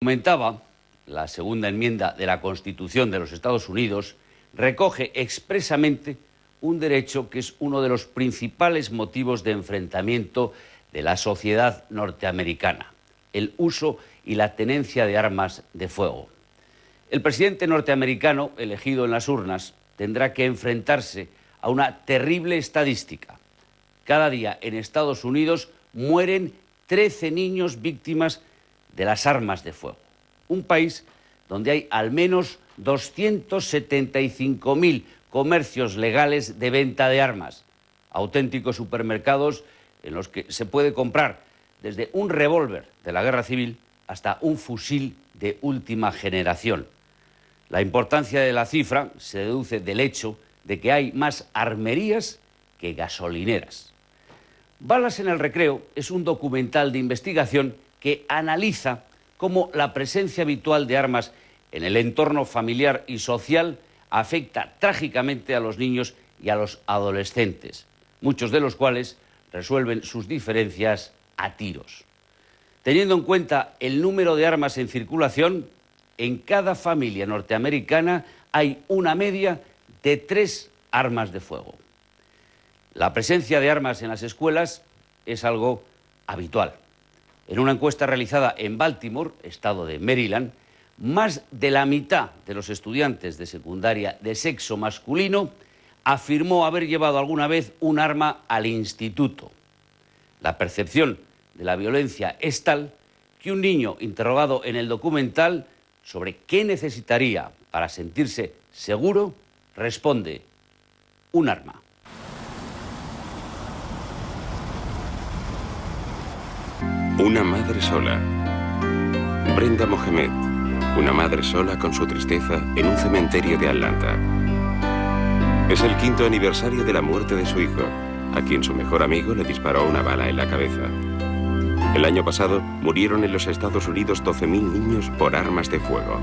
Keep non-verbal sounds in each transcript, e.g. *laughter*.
Comentaba, la segunda enmienda de la Constitución de los Estados Unidos recoge expresamente un derecho que es uno de los principales motivos de enfrentamiento de la sociedad norteamericana, el uso y la tenencia de armas de fuego. El presidente norteamericano, elegido en las urnas, tendrá que enfrentarse a una terrible estadística. Cada día en Estados Unidos mueren 13 niños víctimas de las armas de fuego. Un país donde hay al menos 275.000 comercios legales de venta de armas, auténticos supermercados en los que se puede comprar desde un revólver de la guerra civil hasta un fusil de última generación. La importancia de la cifra se deduce del hecho de que hay más armerías que gasolineras. Balas en el recreo es un documental de investigación que analiza cómo la presencia habitual de armas en el entorno familiar y social afecta trágicamente a los niños y a los adolescentes, muchos de los cuales resuelven sus diferencias a tiros. Teniendo en cuenta el número de armas en circulación, en cada familia norteamericana hay una media de tres armas de fuego. La presencia de armas en las escuelas es algo habitual. En una encuesta realizada en Baltimore, estado de Maryland, más de la mitad de los estudiantes de secundaria de sexo masculino afirmó haber llevado alguna vez un arma al instituto. La percepción de la violencia es tal que un niño interrogado en el documental sobre qué necesitaría para sentirse seguro responde un arma. Una madre sola. Brenda Mohamed una madre sola con su tristeza en un cementerio de Atlanta. Es el quinto aniversario de la muerte de su hijo, a quien su mejor amigo le disparó una bala en la cabeza. El año pasado murieron en los Estados Unidos 12.000 niños por armas de fuego.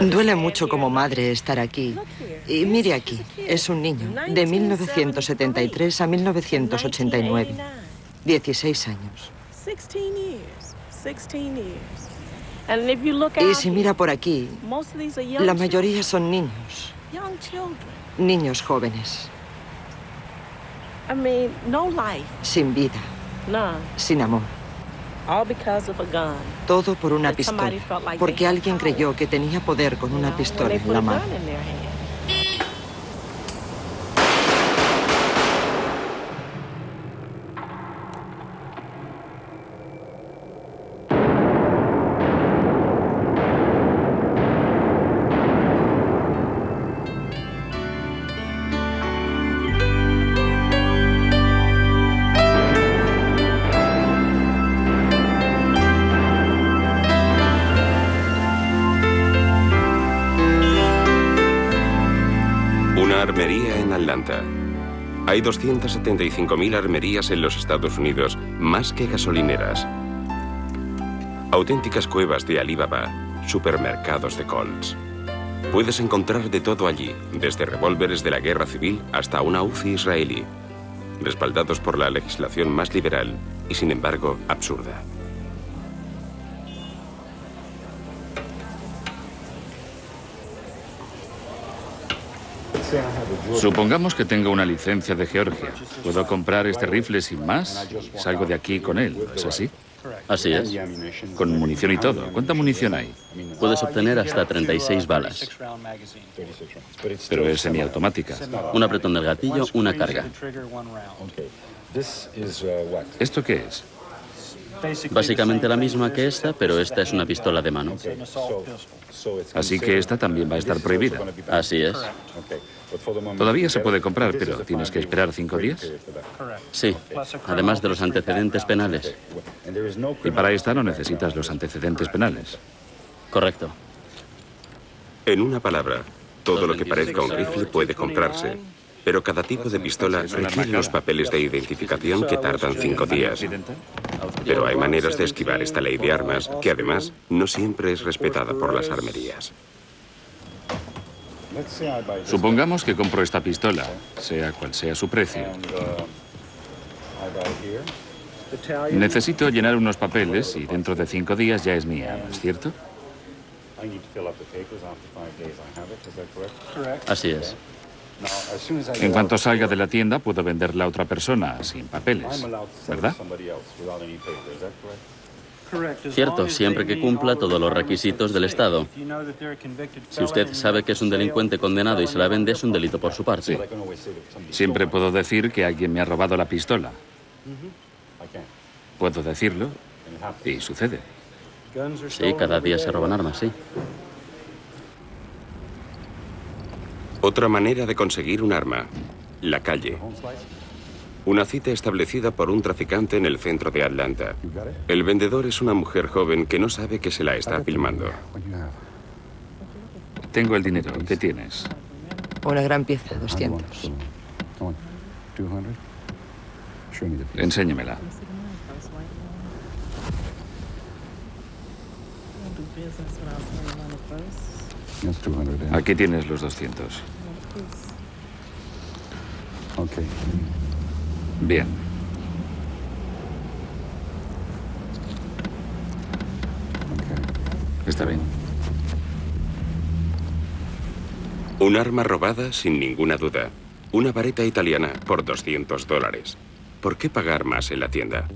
Duele mucho como madre estar aquí. Y mire aquí, es un niño, de 1973 a 1989. 16 años. Y si mira por aquí, la mayoría son niños. Niños jóvenes. Sin vida. Sin amor. Todo por una pistola, porque alguien creyó que tenía poder con una pistola en la mano. Hay 275.000 armerías en los Estados Unidos, más que gasolineras. Auténticas cuevas de Alibaba, supermercados de Colts. Puedes encontrar de todo allí, desde revólveres de la guerra civil hasta una UCI israelí, respaldados por la legislación más liberal y sin embargo absurda. Supongamos que tengo una licencia de Georgia. ¿Puedo comprar este rifle sin más? Salgo de aquí con él, ¿es así? Así es. Con munición y todo. ¿Cuánta munición hay? Puedes obtener hasta 36 balas. Pero es semiautomática. Un apretón del gatillo, una carga. ¿Esto qué es? Básicamente la misma que esta, pero esta es una pistola de mano. Así que esta también va a estar prohibida. Así es. Todavía se puede comprar, pero tienes que esperar cinco días. Sí, además de los antecedentes penales. Y para esta no necesitas los antecedentes penales. Correcto. En una palabra, todo lo que parezca un rifle puede comprarse. Pero cada tipo de pistola requiere los papeles de identificación que tardan cinco días. Pero hay maneras de esquivar esta ley de armas que además no siempre es respetada por las armerías. Supongamos que compro esta pistola, sea cual sea su precio. Necesito llenar unos papeles y dentro de cinco días ya es mía, ¿no es cierto? Así es. En cuanto salga de la tienda, puedo venderla a otra persona sin papeles, ¿verdad? Cierto, siempre que cumpla todos los requisitos del Estado. Si usted sabe que es un delincuente condenado y se la vende, es un delito por su parte. Siempre puedo decir que alguien me ha robado la pistola. Puedo decirlo y sucede. Sí, cada día se roban armas, sí. Otra manera de conseguir un arma, la calle. Una cita establecida por un traficante en el centro de Atlanta. El vendedor es una mujer joven que no sabe que se la está filmando. Tengo el dinero. ¿Qué tienes? Una gran pieza, 200. Enséñemela. Aquí tienes los 200. Bien. Está bien. Un arma robada sin ninguna duda. Una vareta italiana por 200 dólares. ¿Por qué pagar más en la tienda?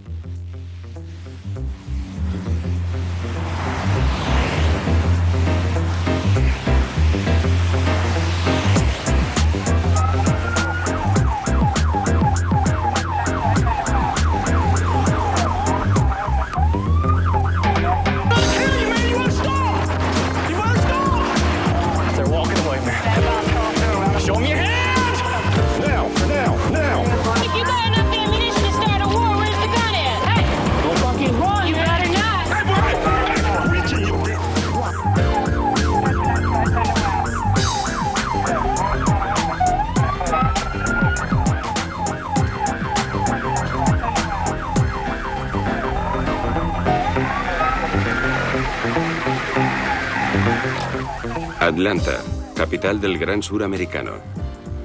Capital del Gran Sur americano.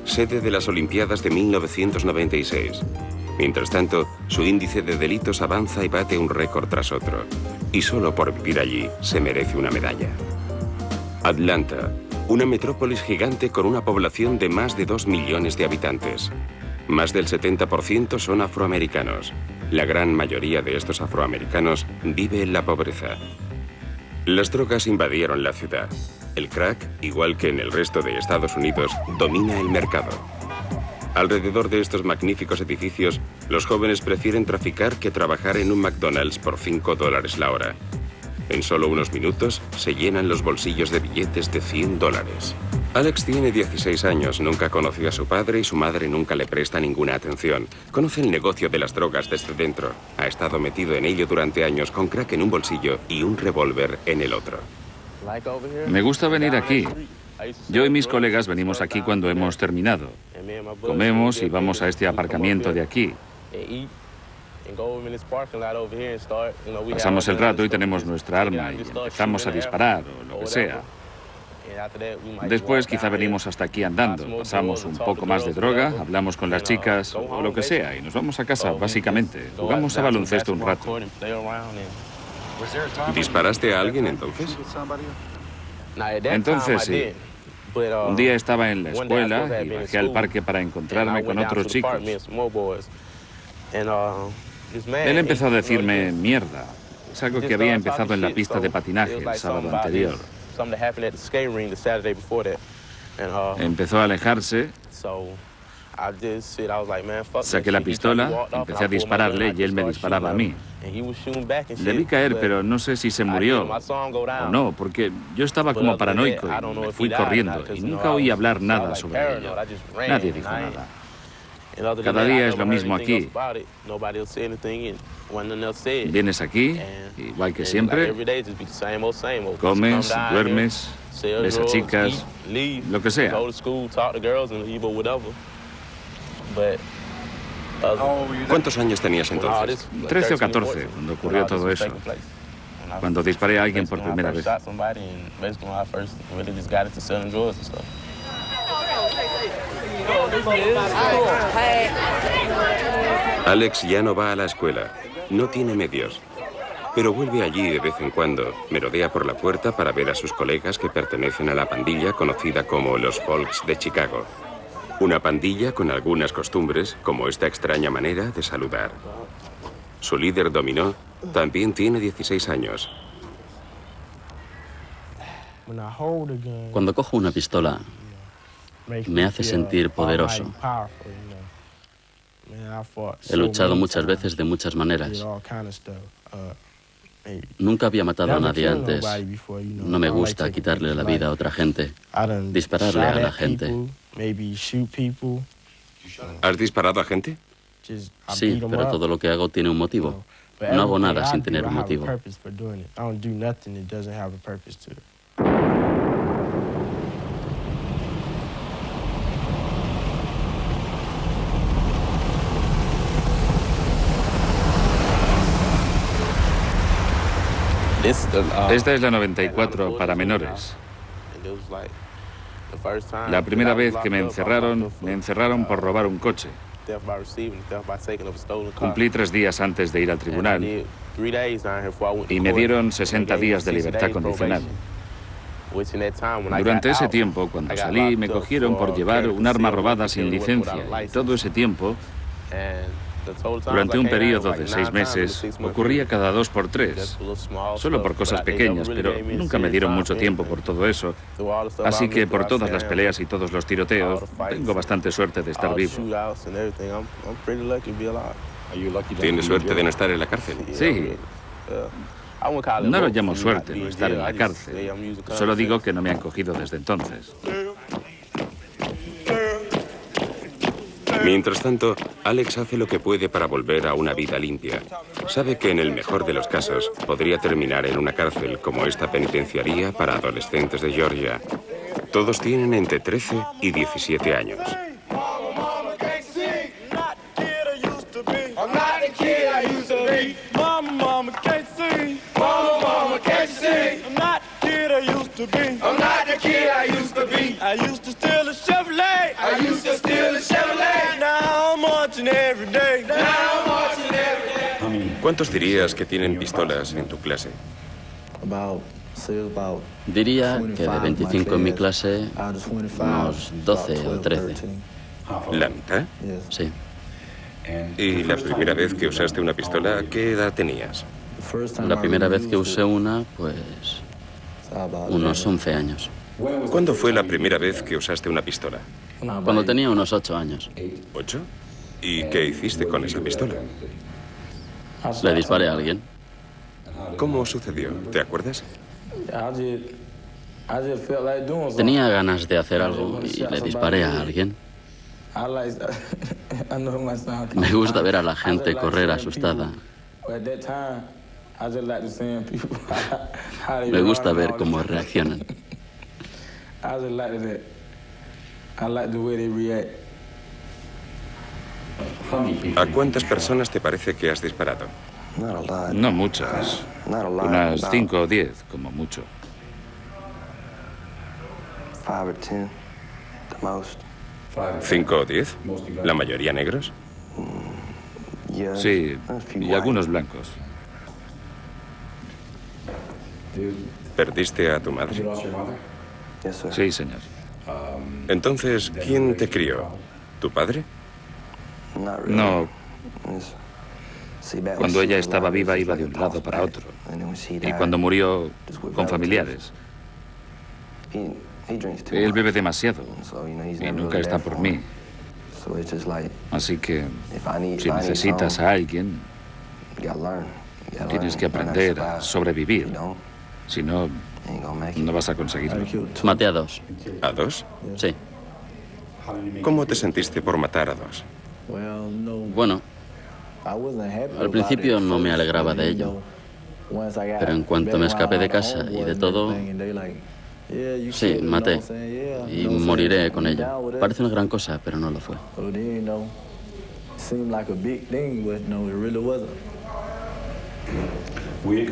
Sede de las Olimpiadas de 1996. Mientras tanto, su índice de delitos avanza y bate un récord tras otro. Y solo por vivir allí se merece una medalla. Atlanta, una metrópolis gigante con una población de más de 2 millones de habitantes. Más del 70% son afroamericanos. La gran mayoría de estos afroamericanos vive en la pobreza. Las drogas invadieron la ciudad. El crack, igual que en el resto de Estados Unidos, domina el mercado. Alrededor de estos magníficos edificios, los jóvenes prefieren traficar que trabajar en un McDonald's por 5 dólares la hora. En solo unos minutos se llenan los bolsillos de billetes de 100 dólares. Alex tiene 16 años, nunca conoció a su padre y su madre nunca le presta ninguna atención. Conoce el negocio de las drogas desde dentro. Ha estado metido en ello durante años con crack en un bolsillo y un revólver en el otro. Me gusta venir aquí. Yo y mis colegas venimos aquí cuando hemos terminado. Comemos y vamos a este aparcamiento de aquí. Pasamos el rato y tenemos nuestra arma y empezamos a disparar o lo que sea. Después quizá venimos hasta aquí andando, pasamos un poco más de droga, hablamos con las chicas o lo que sea y nos vamos a casa, básicamente. Jugamos a baloncesto un rato. ¿Disparaste a alguien entonces? Entonces sí. Un día estaba en la escuela y bajé al parque para encontrarme con otros chicos. Él empezó a decirme mierda. Es algo que había empezado en la pista de patinaje el sábado anterior. Empezó a alejarse, saqué la pistola, empecé a dispararle y él me disparaba a mí. Le vi caer, pero no sé si se murió. o no, porque yo estaba como paranoico y me fui corriendo y nunca oí hablar nada sobre ello. Nadie dijo nada. Cada día es lo mismo aquí. Vienes aquí, igual que siempre, comes, duermes, ves a chicas, lo que sea. ¿Cuántos años tenías entonces? 13 o 14, cuando ocurrió todo eso. Cuando disparé a alguien por primera vez. Alex ya no va a la escuela. No tiene medios. Pero vuelve allí de vez en cuando. Merodea por la puerta para ver a sus colegas que pertenecen a la pandilla conocida como los Folks de Chicago. Una pandilla con algunas costumbres, como esta extraña manera de saludar. Su líder dominó también tiene 16 años. Cuando cojo una pistola, me hace sentir poderoso. He luchado muchas veces de muchas maneras. Nunca había matado a nadie antes. No me gusta quitarle la vida a otra gente, dispararle a la gente. ¿Has disparado a gente? Sí, pero todo lo que hago tiene un motivo. No hago nada sin tener un motivo. Esta es la 94 para menores. La primera vez que me encerraron, me encerraron por robar un coche. Cumplí tres días antes de ir al tribunal y me dieron 60 días de libertad condicional. Durante ese tiempo, cuando salí, me cogieron por llevar un arma robada sin licencia. Y todo ese tiempo, durante un periodo de seis meses, ocurría cada dos por tres, solo por cosas pequeñas, pero nunca me dieron mucho tiempo por todo eso. Así que por todas las peleas y todos los tiroteos, tengo bastante suerte de estar vivo. ¿Tienes suerte de no estar en la cárcel? Sí. No lo llamo suerte, no estar en la cárcel. Solo digo que no me han cogido desde entonces. Mientras tanto, Alex hace lo que puede para volver a una vida limpia. Sabe que en el mejor de los casos podría terminar en una cárcel como esta penitenciaría para adolescentes de Georgia. Todos tienen entre 13 y 17 años. ¿Cuántos dirías que tienen pistolas en tu clase? Diría que de 25 en mi clase, unos 12 o 13. ¿La mitad? Sí. ¿Y la primera vez que usaste una pistola, qué edad tenías? La primera vez que usé una, pues unos 11 años. ¿Cuándo fue la primera vez que usaste una pistola? Cuando tenía unos 8 años. ¿Ocho? ¿Y qué hiciste con esa pistola? Le disparé a alguien. ¿Cómo sucedió? ¿Te acuerdas? Tenía ganas de hacer algo y le disparé a alguien. Me gusta ver a la gente correr asustada. Me gusta ver cómo reaccionan. ¿A cuántas personas te parece que has disparado? No muchas. Unas cinco o diez, como mucho. ¿Cinco o diez? ¿La mayoría negros? Sí, y algunos blancos. ¿Perdiste a tu madre? Sí, señor. Entonces, ¿quién te crió? ¿Tu padre? No. Cuando ella estaba viva iba de un lado para otro. Y cuando murió, con familiares. Él bebe demasiado y nunca está por mí. Así que si necesitas a alguien, tienes que aprender a sobrevivir. Si no, no vas a conseguirlo. Maté a dos. ¿A dos? Sí. ¿Cómo te sentiste por matar a dos? Bueno, al principio no me alegraba de ello. Pero en cuanto me escapé de casa y de todo, Sí, maté. Y moriré con ella. Parece una gran cosa, pero no lo fue.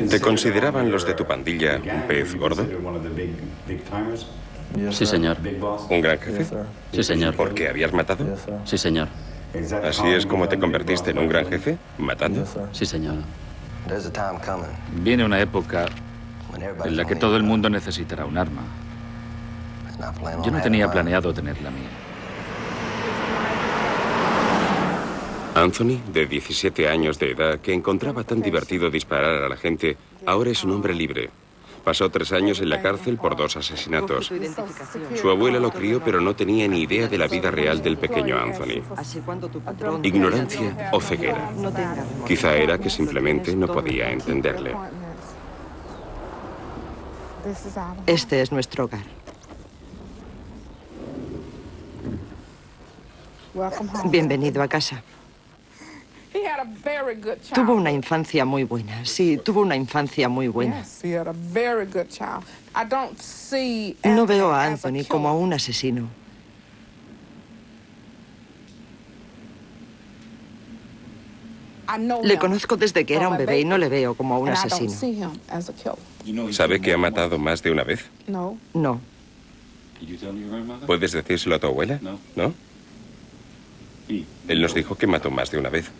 ¿Te consideraban los de tu pandilla un pez gordo? Sí, señor. ¿Un gran jefe? Sí, señor. ¿Por qué habías matado? Sí, señor. ¿Así es como te convertiste en un gran jefe? ¿Matando? Sí, señor. Viene una época en la que todo el mundo necesitará un arma. Yo no tenía planeado tener la mía. Anthony, de 17 años de edad, que encontraba tan divertido disparar a la gente, ahora es un hombre libre. Pasó tres años en la cárcel por dos asesinatos. Su abuela lo crió, pero no tenía ni idea de la vida real del pequeño Anthony. Ignorancia o ceguera. Quizá era que simplemente no podía entenderle. Este es nuestro hogar. Bienvenido a casa. Tuvo una infancia muy buena. Sí, tuvo una infancia muy buena. No veo a Anthony como a un asesino. Le conozco desde que era un bebé y no le veo como a un asesino. ¿Sabe que ha matado más de una vez? No. ¿Puedes decírselo a tu abuela? ¿No? Él nos dijo que mató más de una vez.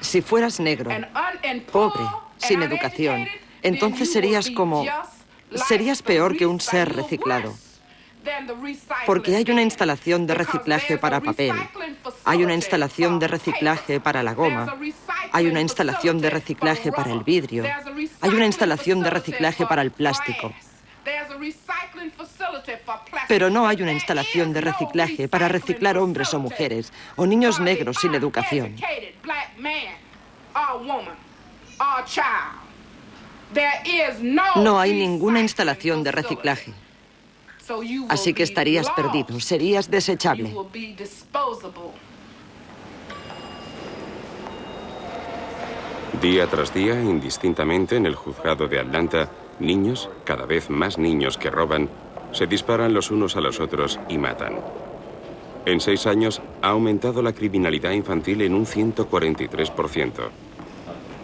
Si fueras negro, pobre, sin educación, entonces serías como... Serías peor que un ser reciclado. Porque hay una instalación de reciclaje para papel, hay una instalación de reciclaje para la goma, hay una instalación de reciclaje para el vidrio, hay una instalación de reciclaje para el plástico. Pero no hay una instalación de reciclaje para reciclar hombres o mujeres o niños negros sin educación. No hay ninguna instalación de reciclaje. Así que estarías perdido, serías desechable. Día tras día, indistintamente en el juzgado de Atlanta, niños, cada vez más niños que roban, se disparan los unos a los otros y matan. En seis años ha aumentado la criminalidad infantil en un 143%.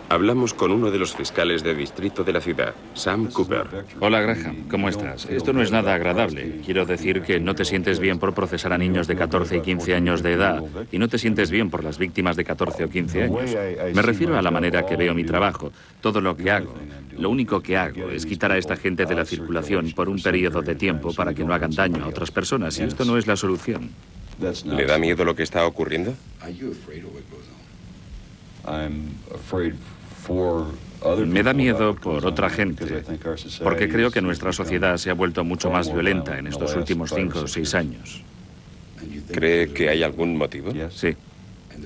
Hablamos con uno de los fiscales de distrito de la ciudad, Sam Cooper. Hola Graham, ¿cómo estás? Esto no es nada agradable. Quiero decir que no te sientes bien por procesar a niños de 14 y 15 años de edad y no te sientes bien por las víctimas de 14 o 15 años. Me refiero a la manera que veo mi trabajo, todo lo que hago. Lo único que hago es quitar a esta gente de la circulación por un periodo de tiempo para que no hagan daño a otras personas y esto no es la solución. ¿Le da miedo lo que está ocurriendo? Me da miedo por otra gente, porque creo que nuestra sociedad se ha vuelto mucho más violenta en estos últimos cinco o seis años. ¿Cree que hay algún motivo? Sí.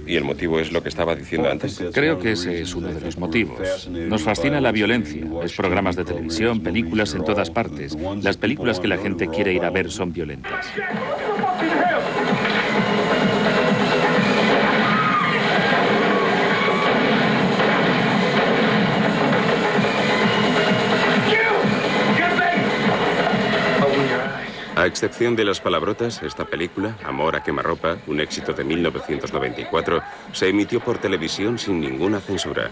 ¿Y el motivo es lo que estaba diciendo antes? Creo que ese es uno de los motivos. Nos fascina la violencia. Es programas de televisión, películas en todas partes. Las películas que la gente quiere ir a ver son violentas. A excepción de las palabrotas, esta película, Amor a quemarropa, un éxito de 1994, se emitió por televisión sin ninguna censura.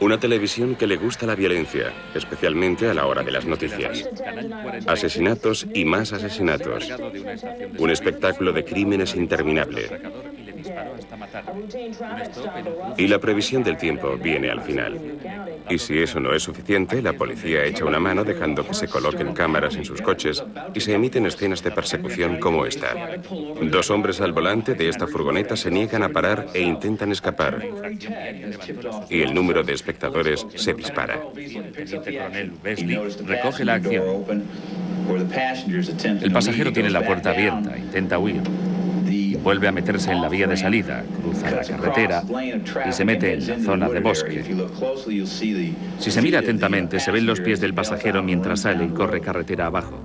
Una televisión que le gusta la violencia, especialmente a la hora de las noticias. Asesinatos y más asesinatos. Un espectáculo de crímenes interminable. Y la previsión del tiempo viene al final. Y si eso no es suficiente, la policía echa una mano dejando que se coloquen cámaras en sus coches y se emiten escenas de persecución como esta. Dos hombres al volante de esta furgoneta se niegan a parar e intentan escapar. Y el número de espectadores se dispara. recoge la acción. El pasajero tiene la puerta abierta, intenta huir. Vuelve a meterse en la vía de salida, cruza la carretera y se mete en la zona de bosque. Si se mira atentamente, se ven los pies del pasajero mientras sale y corre carretera abajo.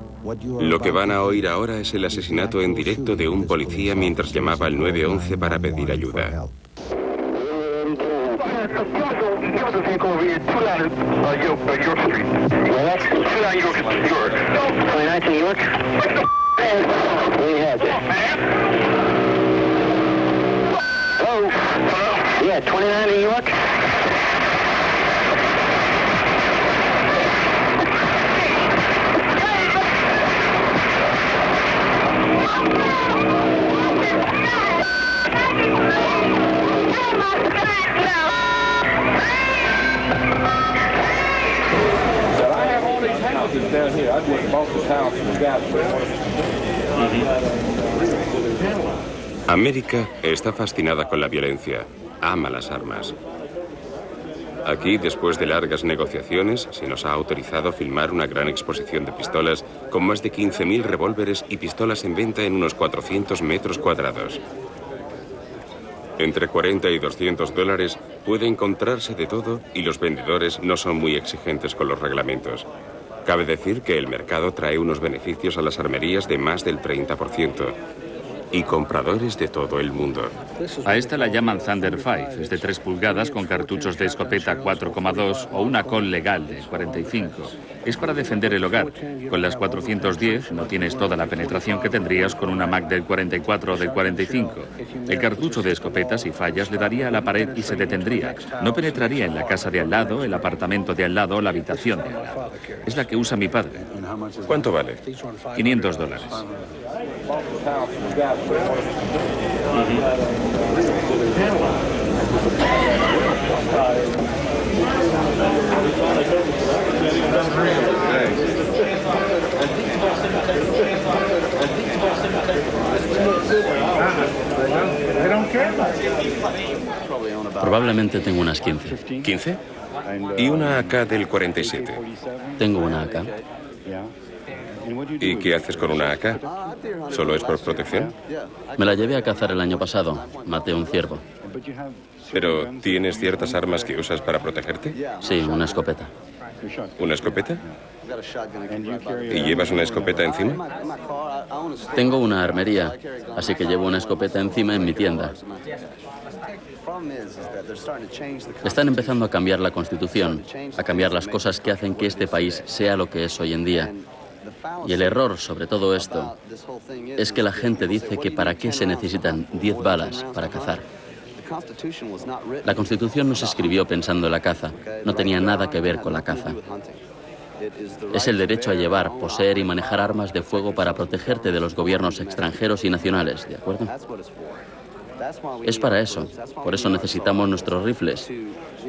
Lo que van a oír ahora es el asesinato en directo de un policía mientras llamaba al 911 para pedir ayuda. *laughs* Yeah, 29 and York? América está fascinada con la violencia, ama las armas. Aquí, después de largas negociaciones, se nos ha autorizado filmar una gran exposición de pistolas con más de 15.000 revólveres y pistolas en venta en unos 400 metros cuadrados. Entre 40 y 200 dólares puede encontrarse de todo y los vendedores no son muy exigentes con los reglamentos. Cabe decir que el mercado trae unos beneficios a las armerías de más del 30% y compradores de todo el mundo. A esta la llaman Thunder 5, es de 3 pulgadas con cartuchos de escopeta 4,2 o una col legal de 45. Es para defender el hogar. Con las 410 no tienes toda la penetración que tendrías con una Mac del 44 o del 45. El cartucho de escopeta, si fallas, le daría a la pared y se detendría. No penetraría en la casa de al lado, el apartamento de al lado o la habitación de al lado. Es la que usa mi padre. ¿Cuánto vale? 500 dólares. Probablemente tengo unas 15. ¿15? Y una AK del 47. Tengo una acá. ¿Y qué haces con una AK? ¿Solo es por protección? Me la llevé a cazar el año pasado. Maté un ciervo. ¿Pero tienes ciertas armas que usas para protegerte? Sí, una escopeta. ¿Una escopeta? ¿Y llevas una escopeta encima? Tengo una armería, así que llevo una escopeta encima en mi tienda. Están empezando a cambiar la constitución, a cambiar las cosas que hacen que este país sea lo que es hoy en día. Y el error sobre todo esto es que la gente dice que para qué se necesitan 10 balas para cazar. La Constitución no se escribió pensando en la caza, no tenía nada que ver con la caza. Es el derecho a llevar, poseer y manejar armas de fuego para protegerte de los gobiernos extranjeros y nacionales, ¿de acuerdo? Es para eso. Por eso necesitamos nuestros rifles.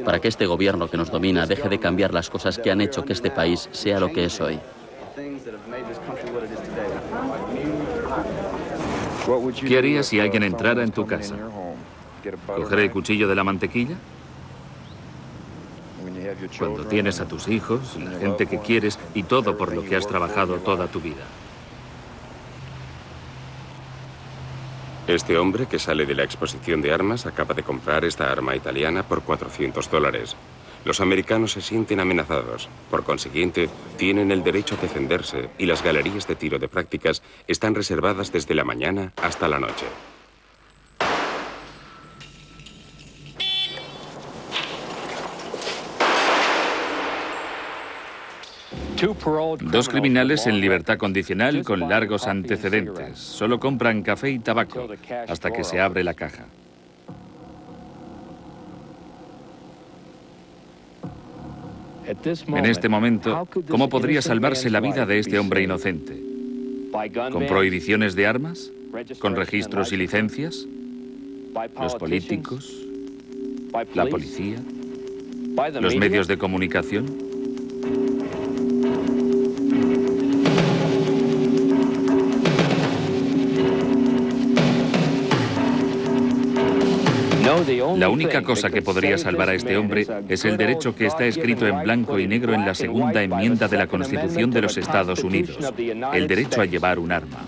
Para que este gobierno que nos domina deje de cambiar las cosas que han hecho que este país sea lo que es hoy. ¿Qué harías si alguien entrara en tu casa? ¿Coger el cuchillo de la mantequilla? Cuando tienes a tus hijos, la gente que quieres y todo por lo que has trabajado toda tu vida. Este hombre que sale de la exposición de armas acaba de comprar esta arma italiana por 400 dólares. Los americanos se sienten amenazados. Por consiguiente, tienen el derecho a defenderse y las galerías de tiro de prácticas están reservadas desde la mañana hasta la noche. Dos criminales en libertad condicional con largos antecedentes. Solo compran café y tabaco hasta que se abre la caja. En este momento, ¿cómo podría salvarse la vida de este hombre inocente? ¿Con prohibiciones de armas? ¿Con registros y licencias? ¿Los políticos? ¿La policía? ¿Los medios de comunicación? La única cosa que podría salvar a este hombre es el derecho que está escrito en blanco y negro en la segunda enmienda de la Constitución de los Estados Unidos, el derecho a llevar un arma.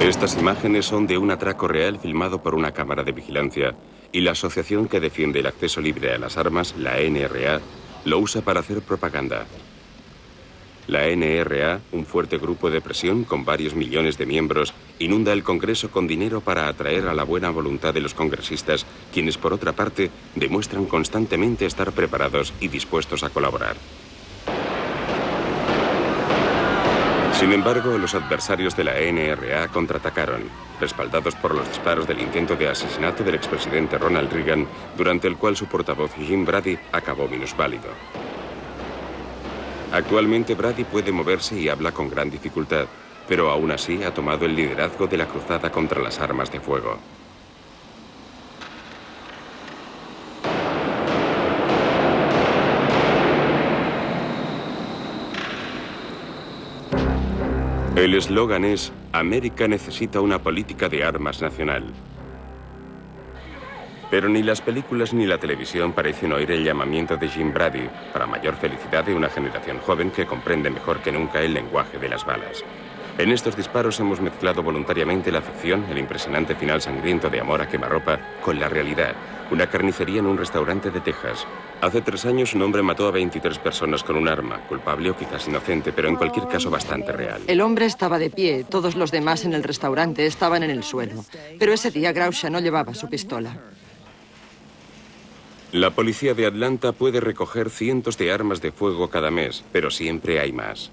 Estas imágenes son de un atraco real filmado por una cámara de vigilancia y la asociación que defiende el acceso libre a las armas, la NRA, lo usa para hacer propaganda. La NRA, un fuerte grupo de presión con varios millones de miembros, inunda el Congreso con dinero para atraer a la buena voluntad de los congresistas, quienes por otra parte demuestran constantemente estar preparados y dispuestos a colaborar. Sin embargo, los adversarios de la NRA contraatacaron, respaldados por los disparos del intento de asesinato del expresidente Ronald Reagan, durante el cual su portavoz Jim Brady acabó minusválido. Actualmente Brady puede moverse y habla con gran dificultad, pero aún así ha tomado el liderazgo de la cruzada contra las armas de fuego. El eslogan es, América necesita una política de armas nacional. Pero ni las películas ni la televisión parecen oír el llamamiento de Jim Brady, para mayor felicidad de una generación joven que comprende mejor que nunca el lenguaje de las balas. En estos disparos hemos mezclado voluntariamente la ficción, el impresionante final sangriento de Amor a quemarropa, con la realidad, una carnicería en un restaurante de Texas. Hace tres años un hombre mató a 23 personas con un arma, culpable o quizás inocente, pero en cualquier caso bastante real. El hombre estaba de pie, todos los demás en el restaurante estaban en el suelo. Pero ese día Grausha no llevaba su pistola. La policía de Atlanta puede recoger cientos de armas de fuego cada mes, pero siempre hay más.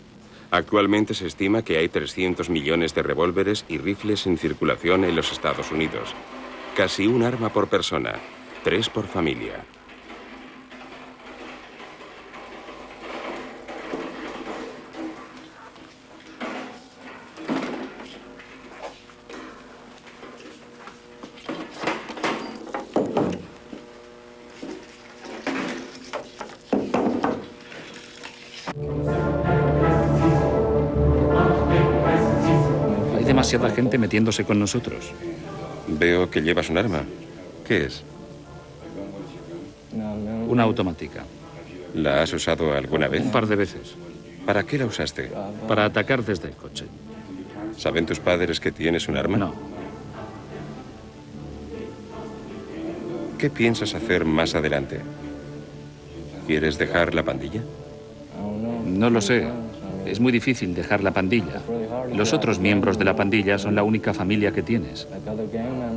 Actualmente se estima que hay 300 millones de revólveres y rifles en circulación en los Estados Unidos. Casi un arma por persona, tres por familia. Demasiada gente metiéndose con nosotros. Veo que llevas un arma. ¿Qué es? Una automática. ¿La has usado alguna vez? Un par de veces. ¿Para qué la usaste? Para atacar desde el coche. ¿Saben tus padres que tienes un arma? No. ¿Qué piensas hacer más adelante? ¿Quieres dejar la pandilla? No lo sé. Es muy difícil dejar la pandilla. Los otros miembros de la pandilla son la única familia que tienes.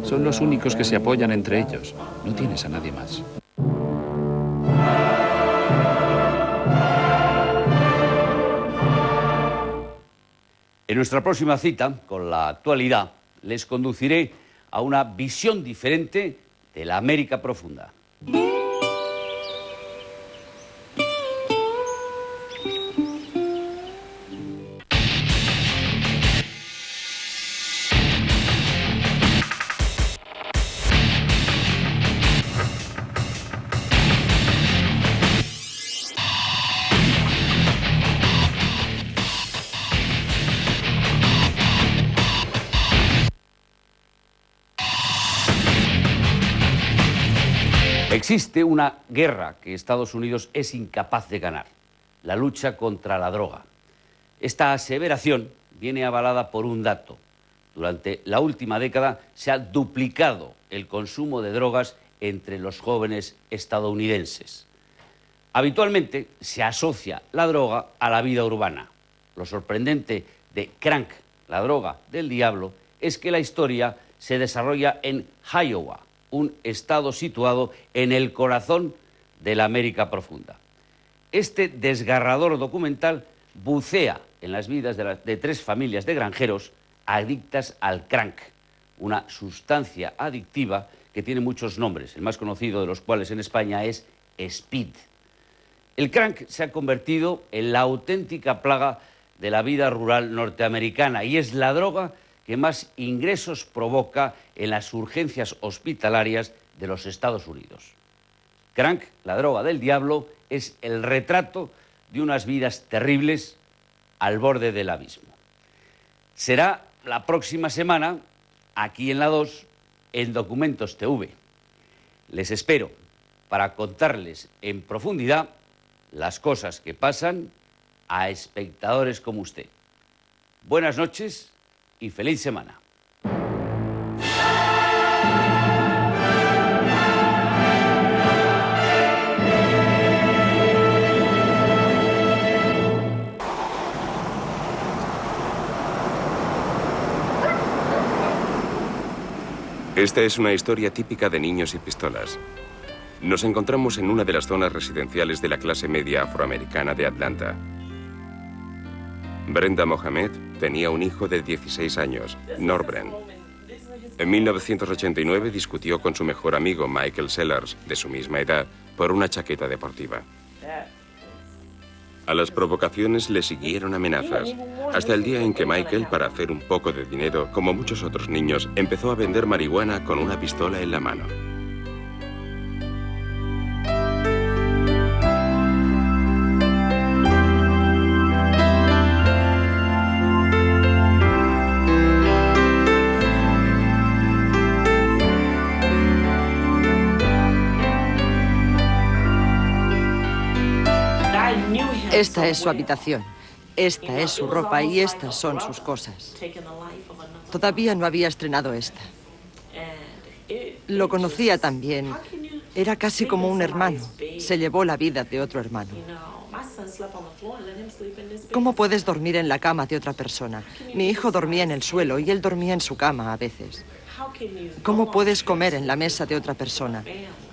Son los únicos que se apoyan entre ellos. No tienes a nadie más. En nuestra próxima cita, con la actualidad, les conduciré a una visión diferente de la América profunda. Existe una guerra que Estados Unidos es incapaz de ganar, la lucha contra la droga. Esta aseveración viene avalada por un dato. Durante la última década se ha duplicado el consumo de drogas entre los jóvenes estadounidenses. Habitualmente se asocia la droga a la vida urbana. Lo sorprendente de Crank, la droga del diablo, es que la historia se desarrolla en Iowa, un estado situado en el corazón de la América profunda. Este desgarrador documental bucea en las vidas de, tres familias de granjeros adictas al crank, una sustancia adictiva que tiene muchos nombres, el más conocido de los cuales en España es speed. El crank se ha convertido en la auténtica plaga de la vida rural norteamericana y es la droga que más ingresos provoca en las urgencias hospitalarias de los Estados Unidos. Crank, la droga del diablo, es el retrato de unas vidas terribles al borde del abismo. Será la próxima semana, aquí en la 2, en Documentos TV. Les espero para contarles en profundidad las cosas que pasan a espectadores como usted. Buenas noches y feliz semana. Esta es una historia típica de niños y pistolas. Nos encontramos en una de las zonas residenciales de la clase media afroamericana de Atlanta. Brenda Mohamed tenía un hijo de 16 años, Norbren. En 1989 discutió con su mejor amigo Michael Sellers, de su misma edad, por una chaqueta deportiva. A las provocaciones le siguieron amenazas, hasta el día en que Michael, para hacer un poco de dinero, como muchos otros niños, empezó a vender marihuana con una pistola en la mano. Esta es su habitación. Esta es su ropa y estas son sus cosas. Todavía no había estrenado esta. Lo conocía también. Era casi como un hermano. Se llevó la vida de otro hermano. ¿Cómo puedes dormir en la cama de otra persona? Mi hijo dormía en el suelo y él dormía en su cama a veces. ¿Cómo puedes comer en la mesa de otra persona?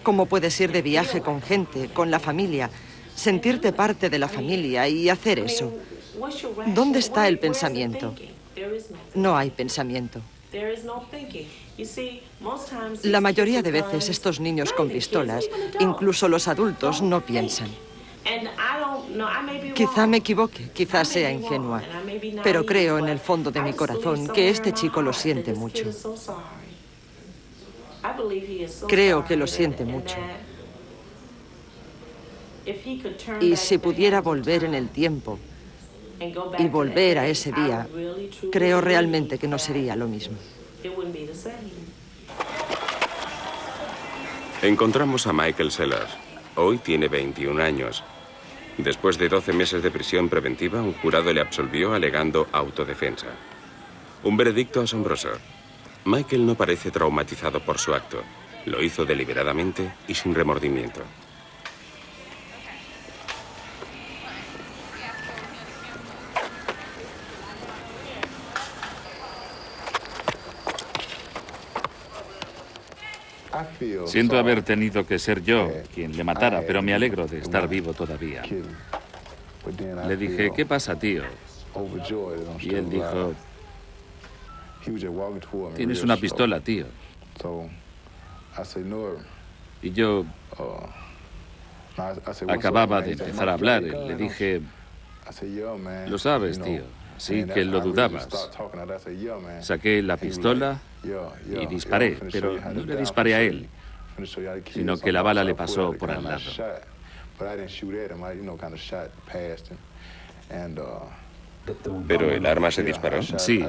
¿Cómo puedes ir de viaje con gente, con la familia, sentirte parte de la familia y hacer eso? ¿Dónde está el pensamiento? No hay pensamiento. La mayoría de veces estos niños con pistolas, incluso los adultos, no piensan. Quizá me equivoque, quizá sea ingenua, pero creo en el fondo de mi corazón que este chico lo siente mucho. Creo que lo siente mucho. Y si pudiera volver en el tiempo y volver a ese día, creo realmente que no sería lo mismo. Encontramos a Michael Sellers. Hoy tiene 21 años. Después de 12 meses de prisión preventiva, un jurado le absolvió alegando autodefensa. Un veredicto asombroso. Michael no parece traumatizado por su acto. Lo hizo deliberadamente y sin remordimiento. Siento haber tenido que ser yo quien le matara, pero me alegro de estar vivo todavía. Le dije, ¿qué pasa, tío? Y él dijo, tienes una pistola, tío. Y yo acababa de empezar a hablar. Le dije, lo sabes, tío. Así que lo dudabas. Saqué la pistola y disparé, pero no le disparé a él, sino que la bala le pasó por al lado. ¿Pero el arma se disparó? Sí,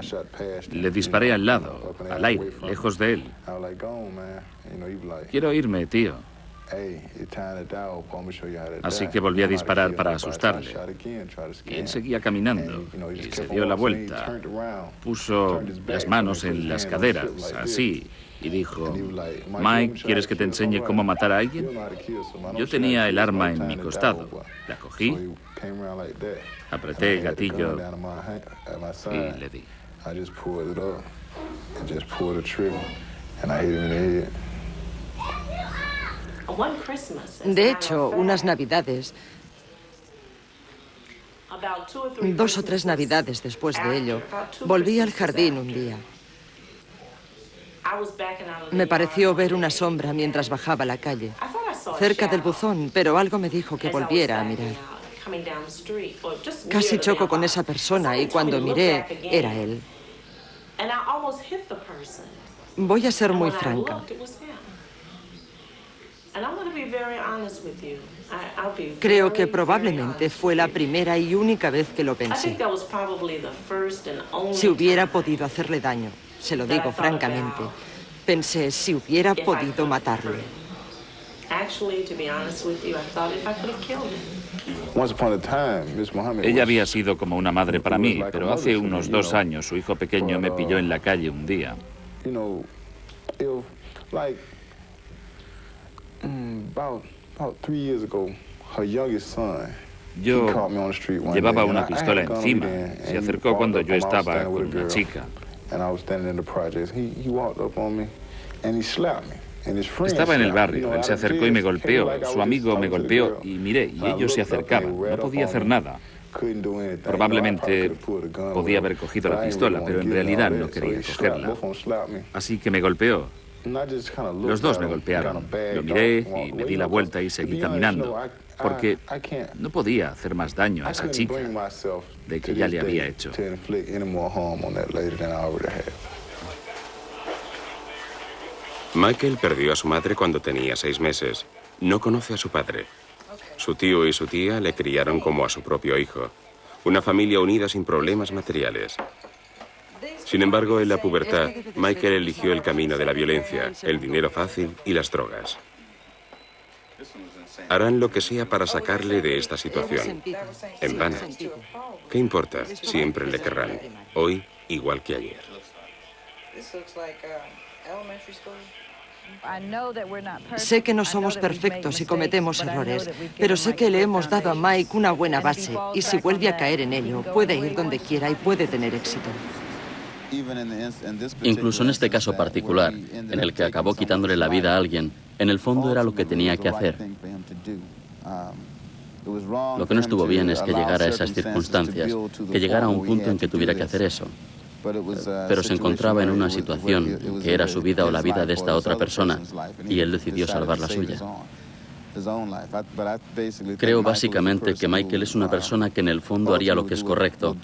le disparé al lado, al aire, lejos de él. Quiero irme, tío. Así que volví a disparar para asustarle. Y él seguía caminando y se dio la vuelta. Puso las manos en las caderas, así, y dijo, Mike, ¿quieres que te enseñe cómo matar a alguien? Yo tenía el arma en mi costado. La cogí, apreté el gatillo y le di. De hecho, unas navidades, dos o tres navidades después de ello, volví al jardín un día. Me pareció ver una sombra mientras bajaba la calle, cerca del buzón, pero algo me dijo que volviera a mirar. Casi choco con esa persona y cuando miré, era él. Voy a ser muy franca. Creo que probablemente fue la primera y única vez que lo pensé. Si hubiera podido hacerle daño, se lo digo francamente, pensé si hubiera podido matarle. Ella había sido como una madre para mí, pero hace unos dos años su hijo pequeño me pilló en la calle un día. Yo llevaba una pistola encima. Se acercó cuando yo estaba con una chica. Estaba en el barrio, él se acercó y me golpeó, su amigo me golpeó y miré, y ellos se acercaban. No podía hacer nada. Probablemente podía haber cogido la pistola, pero en realidad no quería cogerla. Así que me golpeó. Los dos me golpearon. Lo miré y me di la vuelta y seguí caminando, porque no podía hacer más daño a esa chica de que ya le había hecho. Michael perdió a su madre cuando tenía seis meses. No conoce a su padre. Su tío y su tía le criaron como a su propio hijo. Una familia unida sin problemas materiales. Sin embargo, en la pubertad, Michael eligió el camino de la violencia, el dinero fácil y las drogas. Harán lo que sea para sacarle de esta situación. En vano. ¿Qué importa? Siempre le querrán. Hoy, igual que ayer. Sé que no somos perfectos y cometemos errores, pero sé que le hemos dado a Mike una buena base y si vuelve a caer en ello, puede ir donde quiera y puede tener éxito. Incluso en este caso particular, en el que acabó quitándole la vida a alguien, en el fondo era lo que tenía que hacer. Lo que no estuvo bien es que llegara a esas circunstancias, que llegara a un punto en que tuviera que hacer eso. Pero se encontraba en una situación que era su vida o la vida de esta otra persona, y él decidió salvar la suya. Creo básicamente que Michael es una persona que en el fondo haría lo que es correcto,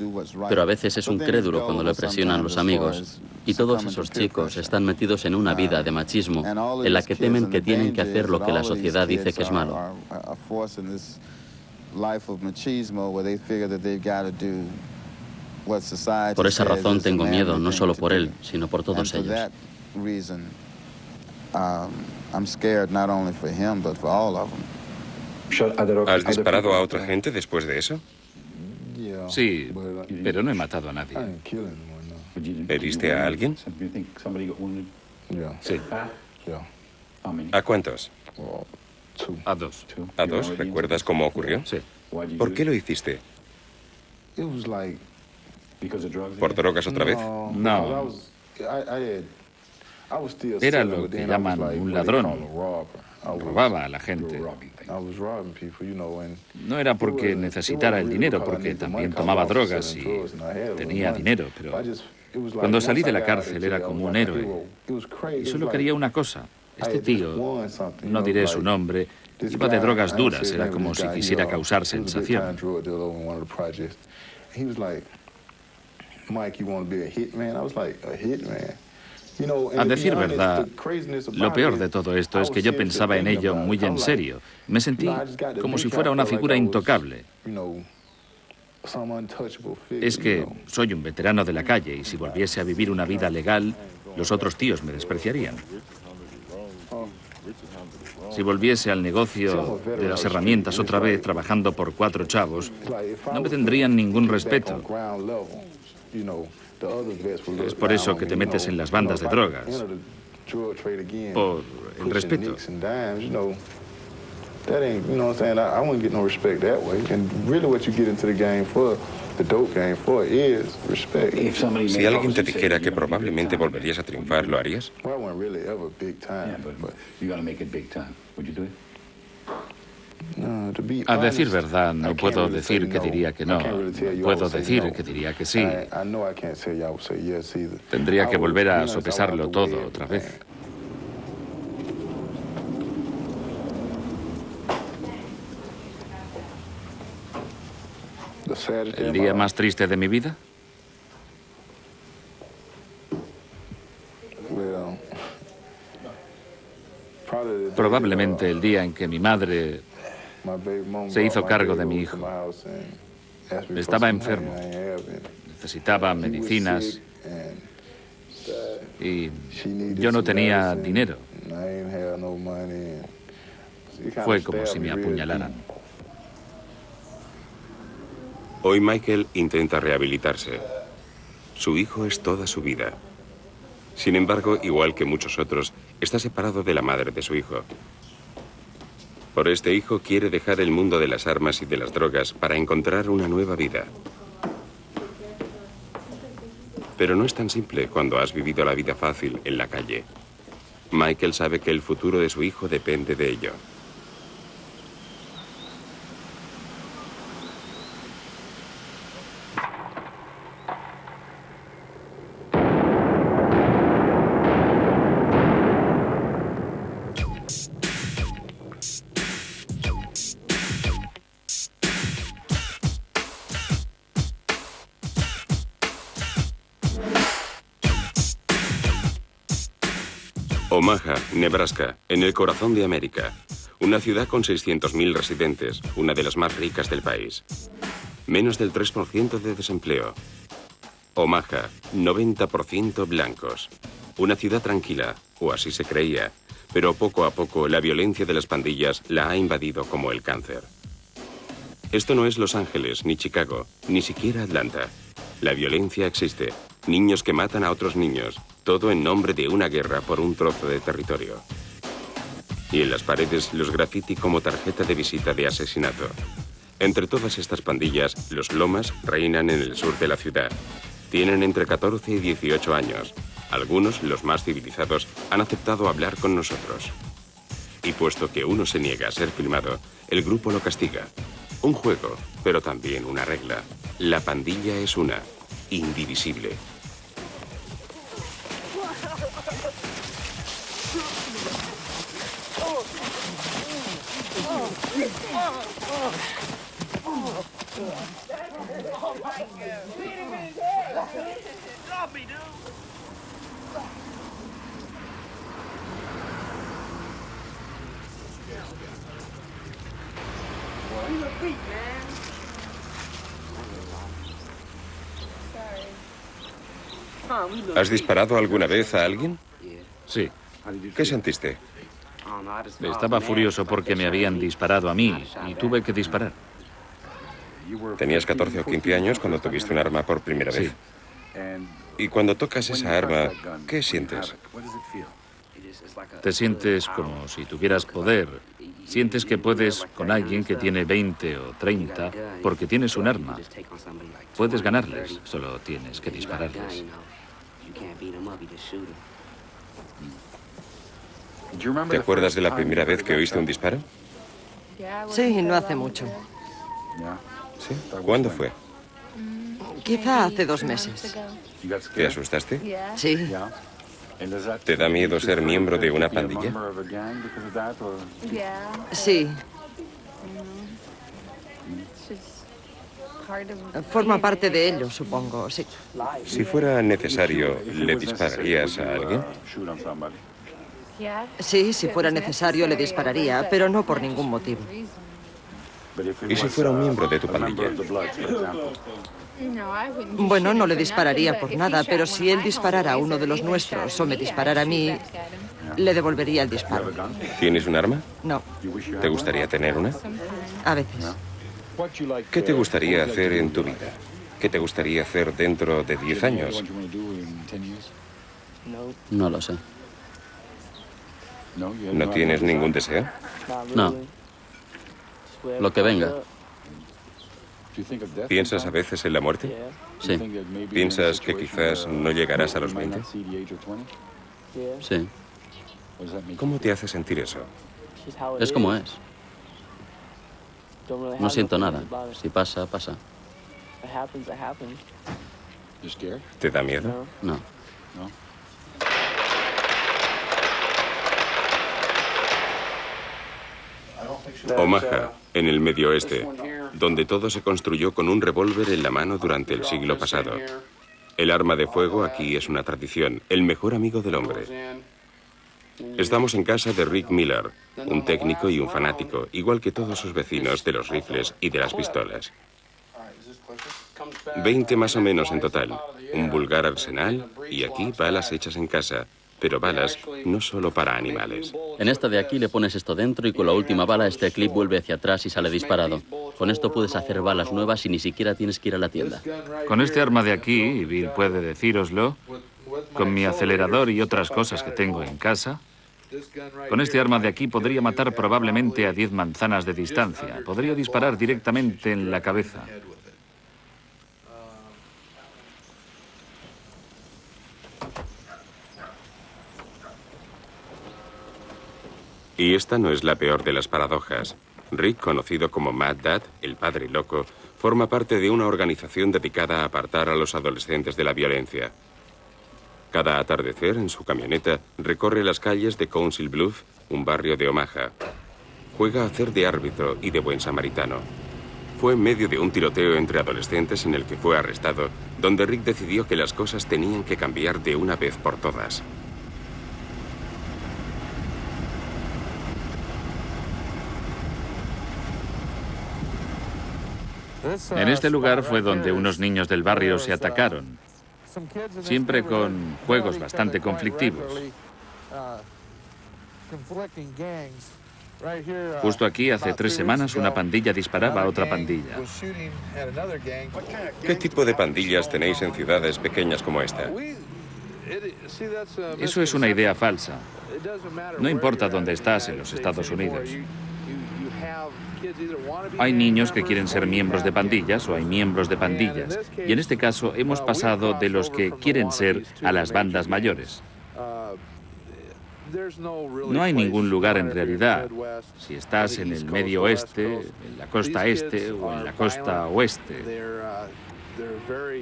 pero a veces es un crédulo cuando le presionan los amigos. Y todos esos chicos están metidos en una vida de machismo en la que temen que tienen que hacer lo que la sociedad dice que es malo. Por esa razón tengo miedo, no solo por él, sino por todos ellos. ¿Has disparado a otra gente después de eso? Sí, pero no he matado a nadie. ¿Heriste a alguien? Sí, ¿A cuántos? a dos. ¿A dos? ¿Recuerdas cómo ocurrió? Sí. ¿Por qué lo hiciste? ¿Por drogas otra vez? No. Era lo que llaman un ladrón. Robaba a la gente. No era porque necesitara el dinero, porque también tomaba drogas y tenía dinero, pero cuando salí de la cárcel era como un héroe. Y solo quería una cosa. Este tío, no diré su nombre, iba de drogas duras, era como si quisiera causar sensación. A decir verdad, lo peor de todo esto es que yo pensaba en ello muy en serio. Me sentí como si fuera una figura intocable. Es que soy un veterano de la calle y si volviese a vivir una vida legal, los otros tíos me despreciarían. Si volviese al negocio de las herramientas otra vez trabajando por cuatro chavos, no me tendrían ningún respeto. Es por eso que te metes en las bandas de drogas. Por el respeto. That ain't, you know what I'm saying? I, I wouldn't get no respect that way. And really what you get into the game for, the dope game for, is respect. Si alguien te dijera que probablemente volverías a triunfar, ¿lo harías? Well, I wasn't really ever big time. but, You gotta make it big time. Would you do it? A decir verdad, no puedo decir que diría que no. Puedo decir que diría que sí. Tendría que volver a sopesarlo todo otra vez. ¿El día más triste de mi vida? Probablemente el día en que mi madre se hizo cargo de mi hijo. Estaba enfermo. necesitaba medicinas y yo no tenía dinero. Fue como si me apuñalaran. Hoy Michael intenta rehabilitarse. Su hijo es toda su vida. Sin embargo, igual que muchos otros, está separado de la madre de su hijo. Por este hijo quiere dejar el mundo de las armas y de las drogas para encontrar una nueva vida. Pero no es tan simple cuando has vivido la vida fácil en la calle. Michael sabe que el futuro de su hijo depende de ello. Nebraska, en el corazón de América. Una ciudad con 600.000 residentes, una de las más ricas del país. Menos del 3% de desempleo. Omaha, 90% blancos. Una ciudad tranquila, o así se creía, pero poco a poco la violencia de las pandillas la ha invadido como el cáncer. Esto no es Los Ángeles, ni Chicago, ni siquiera Atlanta. La violencia existe. Niños que matan a otros niños. Todo en nombre de una guerra por un trozo de territorio. Y en las paredes los graffiti como tarjeta de visita de asesinato. Entre todas estas pandillas, los lomas reinan en el sur de la ciudad. Tienen entre 14 y 18 años. Algunos, los más civilizados, han aceptado hablar con nosotros. Y puesto que uno se niega a ser filmado, el grupo lo castiga. Un juego, pero también una regla. La pandilla es una, indivisible. ¿Has disparado alguna vez a alguien? Sí. ¿Qué sentiste? Estaba furioso porque me habían disparado a mí y tuve que disparar. Tenías 14 o 15 años cuando tuviste un arma por primera vez. Sí. Y cuando tocas esa arma, ¿qué sientes? Te sientes como si tuvieras poder. Sientes que puedes con alguien que tiene 20 o 30 porque tienes un arma. Puedes ganarles, solo tienes que dispararles. ¿Te acuerdas de la primera vez que oíste un disparo? Sí, no hace mucho. ¿Sí? ¿Cuándo fue? Quizá hace dos meses. ¿Te asustaste? Sí. ¿Te da miedo ser miembro de una pandilla? Sí. Forma parte de ello, supongo, sí. Si fuera necesario, ¿le dispararías a alguien? Sí, si fuera necesario le dispararía, pero no por ningún motivo. ¿Y si fuera un miembro de tu pandilla? Bueno, no le dispararía por nada, pero si él disparara a uno de los nuestros o me disparara a mí, le devolvería el disparo. ¿Tienes un arma? No, ¿Te gustaría tener una? a veces. ¿Qué te gustaría hacer en tu vida? ¿Qué te gustaría hacer dentro de 10 años? No lo sé. ¿No tienes ningún deseo? No. Lo que venga. ¿Piensas a veces en la muerte? Sí. ¿Piensas que quizás no llegarás a los 20? Sí. ¿Cómo te hace sentir eso? Es como es. No siento nada. Si pasa, pasa. ¿Te da miedo? No. Omaha, en el medio oeste, donde todo se construyó con un revólver en la mano durante el siglo pasado. El arma de fuego aquí es una tradición, el mejor amigo del hombre. Estamos en casa de Rick Miller, un técnico y un fanático, igual que todos sus vecinos de los rifles y de las pistolas. Veinte más o menos en total, un vulgar arsenal y aquí balas hechas en casa, pero balas no solo para animales. En esta de aquí le pones esto dentro y con la última bala este clip vuelve hacia atrás y sale disparado. Con esto puedes hacer balas nuevas y ni siquiera tienes que ir a la tienda. Con este arma de aquí, y Bill puede decíroslo, con mi acelerador y otras cosas que tengo en casa, con este arma de aquí podría matar probablemente a 10 manzanas de distancia. Podría disparar directamente en la cabeza. Y esta no es la peor de las paradojas. Rick, conocido como Mad Dad, el padre loco, forma parte de una organización dedicada a apartar a los adolescentes de la violencia. Cada atardecer, en su camioneta, recorre las calles de Council Bluff, un barrio de Omaha. Juega a hacer de árbitro y de buen samaritano. Fue en medio de un tiroteo entre adolescentes en el que fue arrestado, donde Rick decidió que las cosas tenían que cambiar de una vez por todas. En este lugar fue donde unos niños del barrio se atacaron, siempre con juegos bastante conflictivos. Justo aquí, hace tres semanas, una pandilla disparaba a otra pandilla. ¿Qué tipo de pandillas tenéis en ciudades pequeñas como esta? Eso es una idea falsa. No importa dónde estás en los Estados Unidos. Hay niños que quieren ser miembros de pandillas o hay miembros de pandillas. Y en este caso hemos pasado de los que quieren ser a las bandas mayores. No hay ningún lugar en realidad, si estás en el medio oeste, en la costa este o en la costa oeste.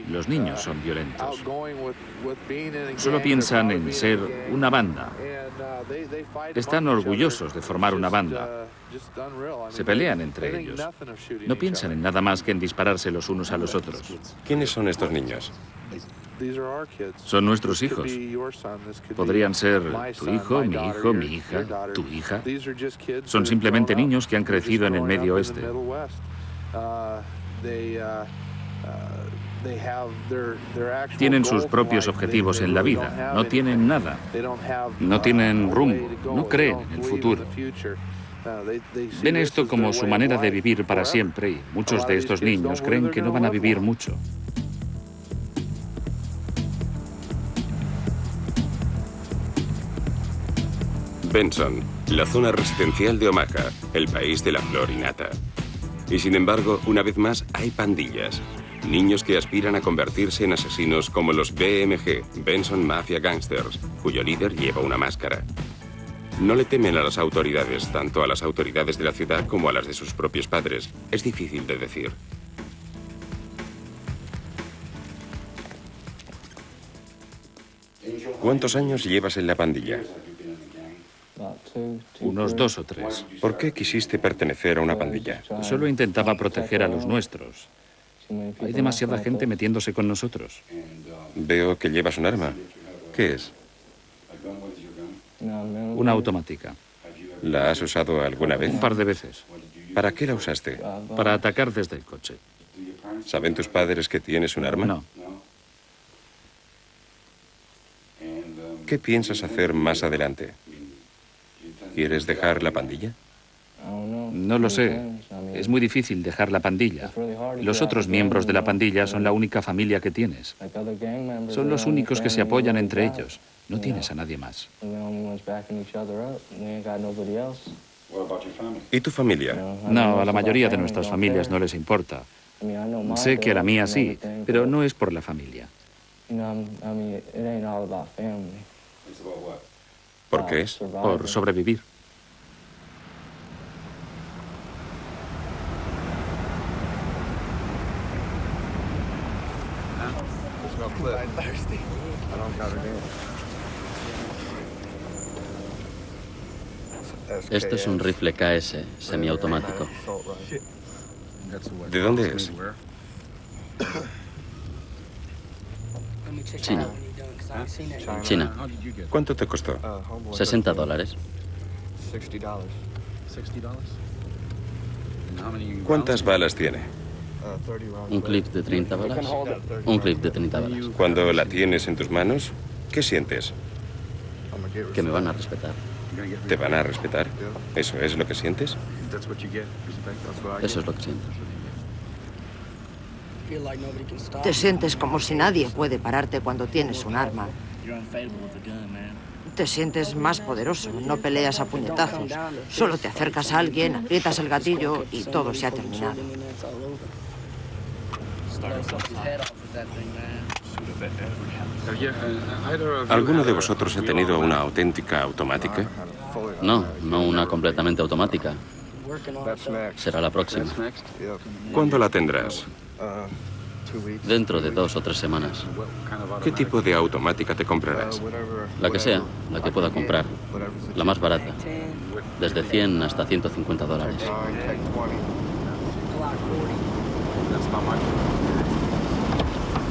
Los niños son violentos. Solo piensan en ser una banda. Están orgullosos de formar una banda. Se pelean entre ellos. No piensan en nada más que en dispararse los unos a los otros. ¿Quiénes son estos niños? Son nuestros hijos. Podrían ser tu hijo, mi hijo, mi hija, tu hija. Son simplemente niños que han crecido en el medio oeste. Tienen sus propios objetivos en la vida. No tienen nada. No tienen rumbo. No creen en el futuro. Ven esto como su manera de vivir para siempre y muchos de estos niños creen que no van a vivir mucho. Benson, la zona residencial de Omaha, el país de la flor y nata. Y sin embargo, una vez más, hay pandillas. Niños que aspiran a convertirse en asesinos como los BMG, Benson Mafia Gangsters, cuyo líder lleva una máscara. No le temen a las autoridades, tanto a las autoridades de la ciudad como a las de sus propios padres. Es difícil de decir. ¿Cuántos años llevas en la pandilla? Unos dos o tres. ¿Por qué quisiste pertenecer a una pandilla? Solo intentaba proteger a los nuestros. Hay demasiada gente metiéndose con nosotros. Veo que llevas un arma. ¿Qué es? Una automática. ¿La has usado alguna vez? Un par de veces. ¿Para qué la usaste? Para atacar desde el coche. ¿Saben tus padres que tienes un arma? No. ¿Qué piensas hacer más adelante? ¿Quieres dejar la pandilla? No lo sé. Es muy difícil dejar la pandilla. Los otros miembros de la pandilla son la única familia que tienes. Son los únicos que se apoyan entre ellos. No tienes a nadie más. ¿Y tu familia? No, a la mayoría de nuestras familias no les importa. Sé que a la mía sí, pero no es por la familia. ¿Por qué es? Por sobrevivir. Esto es un rifle KS semiautomático. ¿De dónde es? China. China. ¿Cuánto te costó? 60 dólares. ¿Cuántas balas tiene? Un clip de 30 balas. Un clip de 30 balas. Cuando la tienes en tus manos, ¿qué sientes? Que me van a respetar. ¿Te van a respetar? ¿Eso es lo que sientes? Eso es lo que siento. Te sientes como si nadie puede pararte cuando tienes un arma. Te sientes más poderoso, no peleas a puñetazos. Solo te acercas a alguien, aprietas el gatillo y todo se ha terminado. ¿Alguno de vosotros ha tenido una auténtica automática? No, no una completamente automática. Será la próxima. ¿Cuándo la tendrás? Dentro de dos o tres semanas. ¿Qué tipo de automática te comprarás? La que sea, la que pueda comprar. La más barata. Desde 100 hasta 150 dólares.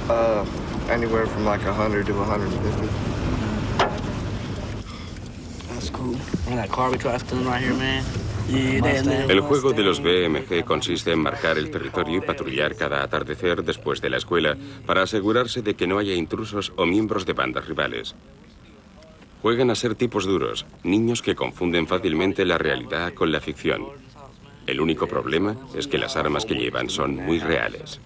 Uh, anywhere from like 100 to 150. That's cool. And that car we right here, man. El juego de los BMG consiste en marcar el territorio y patrullar cada atardecer después de la escuela para asegurarse de que no haya intrusos o miembros de bandas rivales. Juegan a ser tipos duros, niños que confunden fácilmente la realidad con la ficción. El único problema es que las armas que llevan son muy reales.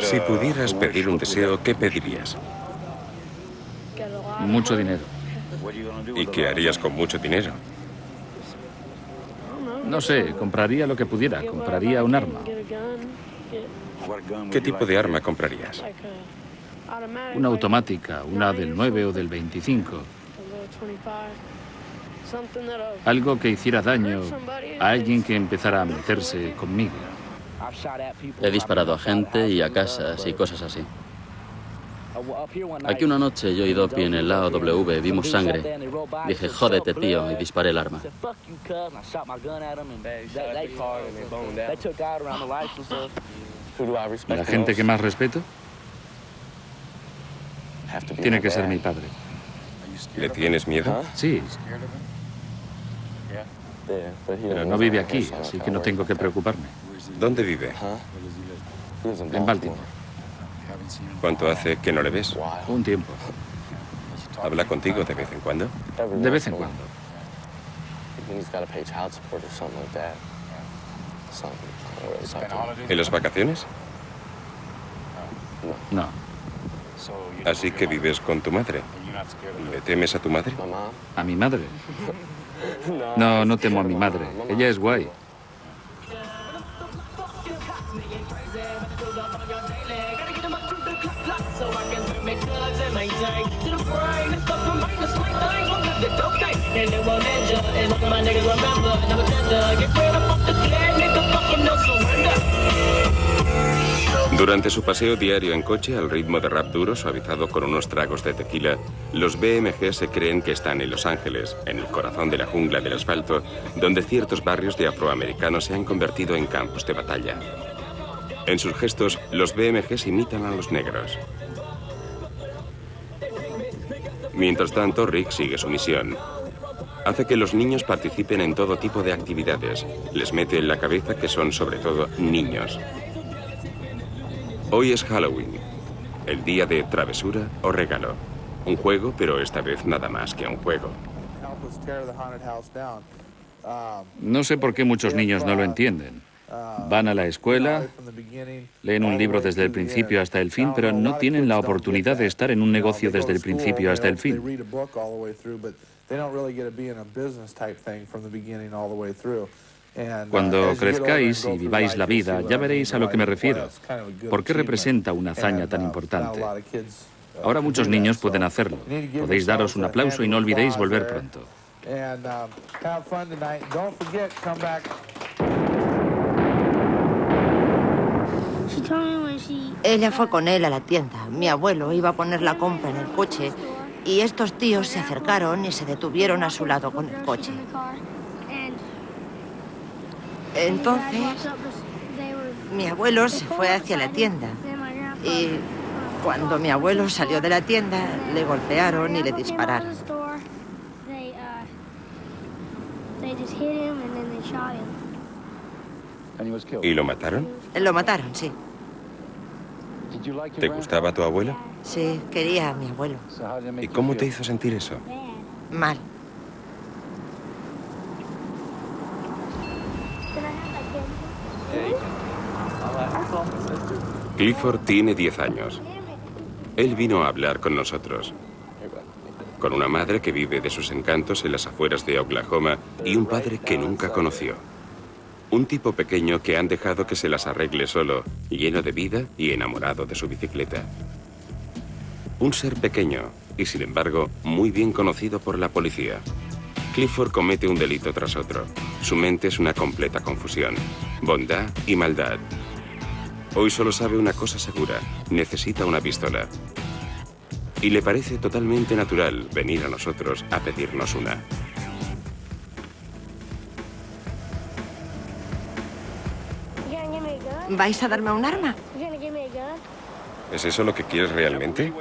Si pudieras pedir un deseo, ¿qué pedirías? Mucho dinero. ¿Y qué harías con mucho dinero? No sé, compraría lo que pudiera. Compraría un arma. ¿Qué tipo de arma comprarías? Una automática, una del 9 o del 25. Algo que hiciera daño a alguien que empezara a meterse conmigo. He disparado a gente y a casas y cosas así. Aquí una noche yo y Doppy en el lado W vimos sangre. Dije, jódete, tío, y disparé el arma. ¿La gente que más respeto? Tiene que ser mi padre. ¿Le tienes miedo? Sí. Pero no vive aquí, así que no tengo que preocuparme. ¿Dónde vive? En Baltimore. ¿Cuánto hace que no le ves? Un tiempo. ¿Habla contigo de vez en cuando? De vez en cuando. ¿En las vacaciones? No. Así que vives con tu madre. ¿Le temes a tu madre? ¿A mi madre? No, no temo a mi madre. Ella es guay. Durante su paseo diario en coche al ritmo de rap duro suavizado con unos tragos de tequila, los BMG se creen que están en Los Ángeles, en el corazón de la jungla del asfalto, donde ciertos barrios de afroamericanos se han convertido en campos de batalla. En sus gestos, los BMGs imitan a los negros. Mientras tanto, Rick sigue su misión. Hace que los niños participen en todo tipo de actividades. Les mete en la cabeza que son sobre todo niños. Hoy es Halloween, el día de travesura o regalo. Un juego, pero esta vez nada más que un juego. No sé por qué muchos niños no lo entienden. Van a la escuela, leen un libro desde el principio hasta el fin, pero no tienen la oportunidad de estar en un negocio desde el principio hasta el fin. Cuando crezcáis y viváis la vida, ya veréis a lo que me refiero. ¿Por qué representa una hazaña tan importante? Ahora muchos niños pueden hacerlo. Podéis daros un aplauso y no olvidéis volver pronto. Ella fue con él a la tienda. Mi abuelo iba a poner la compra en el coche y estos tíos se acercaron y se detuvieron a su lado con el coche. Entonces, mi abuelo se fue hacia la tienda y cuando mi abuelo salió de la tienda, le golpearon y le dispararon. ¿Y lo mataron? Lo mataron, sí. ¿Te gustaba tu abuelo? Sí, quería a mi abuelo. ¿Y cómo te hizo sentir eso? Mal. Clifford tiene 10 años. Él vino a hablar con nosotros. Con una madre que vive de sus encantos en las afueras de Oklahoma y un padre que nunca conoció. Un tipo pequeño que han dejado que se las arregle solo, lleno de vida y enamorado de su bicicleta. Un ser pequeño y, sin embargo, muy bien conocido por la policía. Clifford comete un delito tras otro. Su mente es una completa confusión. Bondad y maldad. Hoy solo sabe una cosa segura. Necesita una pistola. Y le parece totalmente natural venir a nosotros a pedirnos una. ¿Vais a darme un arma? ¿Es eso lo que quieres realmente?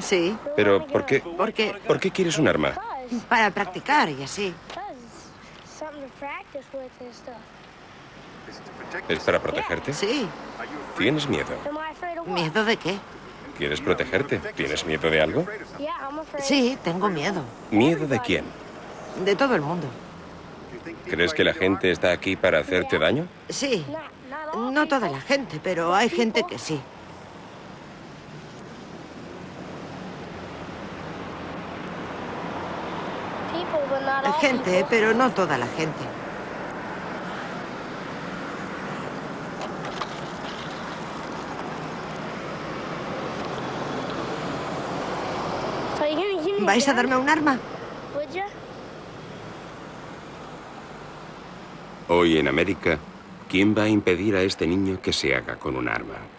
Sí. Pero, ¿por qué? Porque ¿Por qué quieres un arma? para practicar y así. ¿Es para protegerte? Sí. ¿Tienes miedo? ¿Miedo de qué? ¿Quieres protegerte? ¿Tienes miedo de algo? Sí, tengo miedo. ¿Miedo de quién? De todo el mundo. ¿Crees que la gente está aquí para hacerte daño? Sí. No toda la gente, pero hay gente que sí. Gente, pero no toda la gente. ¿Vais a darme un arma? Hoy en América, ¿quién va a impedir a este niño que se haga con un arma?